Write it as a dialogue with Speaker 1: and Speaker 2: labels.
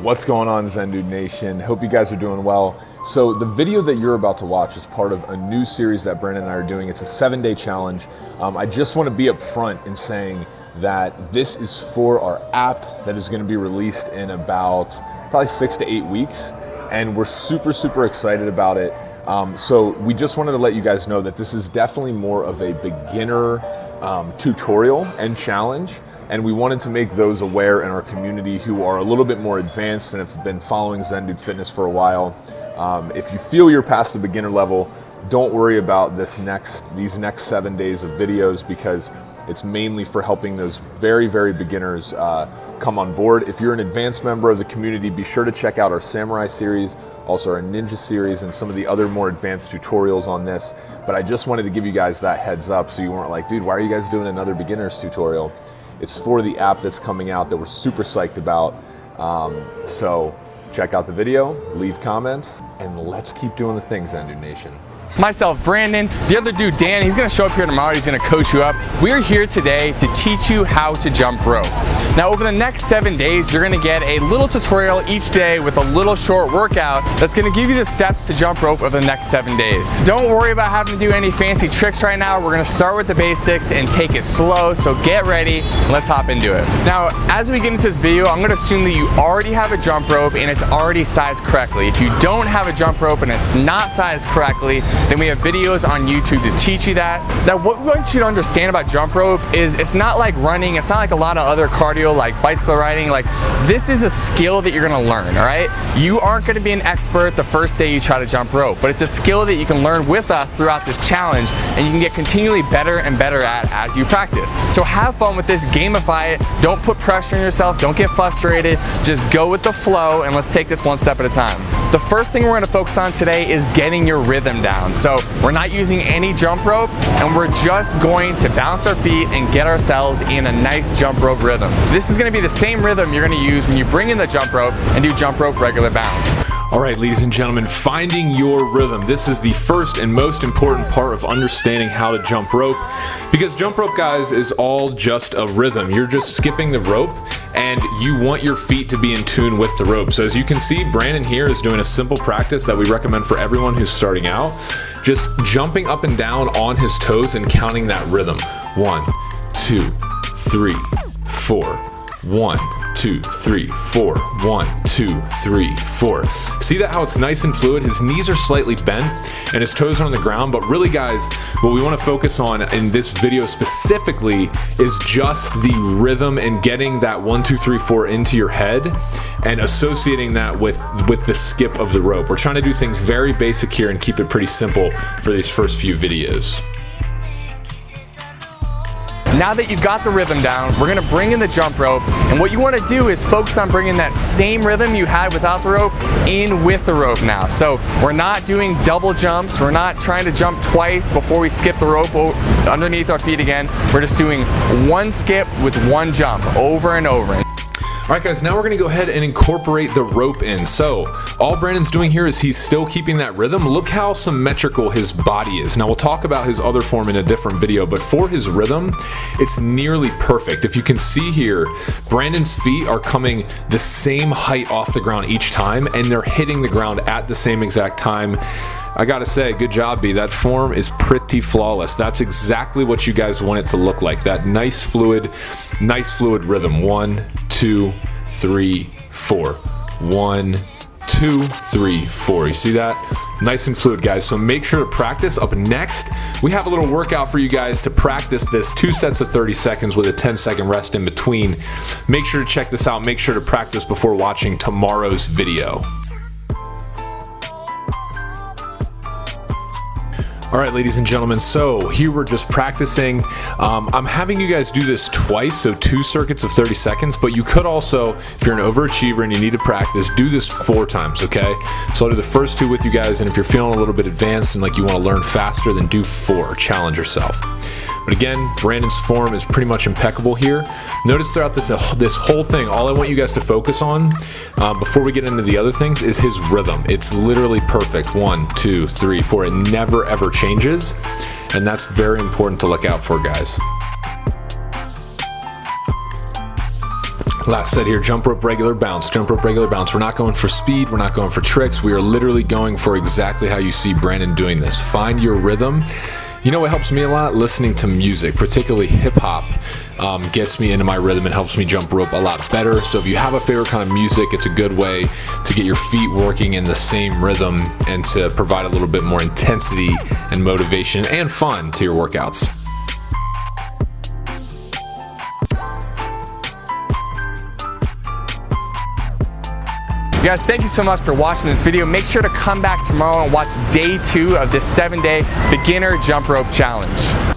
Speaker 1: What's going on Zen Dude Nation? Hope you guys are doing well. So the video that you're about to watch is part of a new series that Brandon and I are doing. It's a seven day challenge. Um, I just want to be upfront in saying that this is for our app that is going to be released in about probably six to eight weeks. And we're super, super excited about it. Um, so we just wanted to let you guys know that this is definitely more of a beginner um, tutorial and challenge and we wanted to make those aware in our community who are a little bit more advanced and have been following Zendude Fitness for a while. Um, if you feel you're past the beginner level, don't worry about this next these next seven days of videos because it's mainly for helping those very very beginners uh, come on board. If you're an advanced member of the community, be sure to check out our Samurai series, also our Ninja series, and some of the other more advanced tutorials on this. But I just wanted to give you guys that heads up so you weren't like, dude, why are you guys doing another beginners tutorial? It's for the app that's coming out that we're super psyched about. Um, so check out the video, leave comments, and let's keep doing the things, Dude Nation
Speaker 2: myself, Brandon, the other dude, Dan, he's gonna show up here tomorrow, he's gonna coach you up. We're here today to teach you how to jump rope. Now over the next seven days, you're gonna get a little tutorial each day with a little short workout that's gonna give you the steps to jump rope over the next seven days. Don't worry about having to do any fancy tricks right now. We're gonna start with the basics and take it slow, so get ready, let's hop into it. Now, as we get into this video, I'm gonna assume that you already have a jump rope and it's already sized correctly. If you don't have a jump rope and it's not sized correctly, then we have videos on YouTube to teach you that. Now what we want you to understand about jump rope is it's not like running, it's not like a lot of other cardio like bicycle riding, like this is a skill that you're gonna learn, all right? You aren't gonna be an expert the first day you try to jump rope, but it's a skill that you can learn with us throughout this challenge and you can get continually better and better at as you practice. So have fun with this, gamify it, don't put pressure on yourself, don't get frustrated, just go with the flow and let's take this one step at a time. The first thing we're gonna focus on today is getting your rhythm down. So we're not using any jump rope and we're just going to bounce our feet and get ourselves in a nice jump rope rhythm. This is gonna be the same rhythm you're gonna use when you bring in the jump rope and do jump rope regular bounce.
Speaker 1: All right, ladies and gentlemen, finding your rhythm. This is the first and most important part of understanding how to jump rope because jump rope, guys, is all just a rhythm. You're just skipping the rope and you want your feet to be in tune with the rope. So as you can see, Brandon here is doing a simple practice that we recommend for everyone who's starting out. Just jumping up and down on his toes and counting that rhythm. One, two, three, four, one, two, three, four. One, two, three, four. See that how it's nice and fluid? His knees are slightly bent and his toes are on the ground, but really guys, what we wanna focus on in this video specifically is just the rhythm and getting that one, two, three, four into your head and associating that with, with the skip of the rope. We're trying to do things very basic here and keep it pretty simple for these first few videos.
Speaker 2: Now that you've got the rhythm down, we're gonna bring in the jump rope. And what you wanna do is focus on bringing that same rhythm you had without the rope in with the rope now. So we're not doing double jumps. We're not trying to jump twice before we skip the rope underneath our feet again. We're just doing one skip with one jump over and over.
Speaker 1: All right guys, now we're gonna go ahead and incorporate the rope in. So all Brandon's doing here is he's still keeping that rhythm. Look how symmetrical his body is. Now we'll talk about his other form in a different video, but for his rhythm, it's nearly perfect. If you can see here, Brandon's feet are coming the same height off the ground each time and they're hitting the ground at the same exact time. I gotta say, good job, B. That form is pretty flawless. That's exactly what you guys want it to look like. That nice fluid, nice fluid rhythm. One, two, three, four. One, two, three, four. You see that? Nice and fluid, guys. So make sure to practice. Up next, we have a little workout for you guys to practice this two sets of 30 seconds with a 10 second rest in between. Make sure to check this out. Make sure to practice before watching tomorrow's video. All right, ladies and gentlemen, so here we're just practicing. Um, I'm having you guys do this twice, so two circuits of 30 seconds, but you could also, if you're an overachiever and you need to practice, do this four times, okay? So I'll do the first two with you guys, and if you're feeling a little bit advanced and like you wanna learn faster, then do four, challenge yourself. But again, Brandon's form is pretty much impeccable here. Notice throughout this, uh, this whole thing, all I want you guys to focus on uh, before we get into the other things is his rhythm. It's literally perfect. One, two, three, four. It never ever changes. And that's very important to look out for, guys. Last set here, jump rope, regular bounce, jump rope, regular bounce. We're not going for speed, we're not going for tricks. We are literally going for exactly how you see Brandon doing this. Find your rhythm. You know what helps me a lot? Listening to music, particularly hip hop, um, gets me into my rhythm and helps me jump rope a lot better. So if you have a favorite kind of music, it's a good way to get your feet working in the same rhythm and to provide a little bit more intensity and motivation and fun to your workouts.
Speaker 2: Guys, thank you so much for watching this video. Make sure to come back tomorrow and watch day two of this seven day beginner jump rope challenge.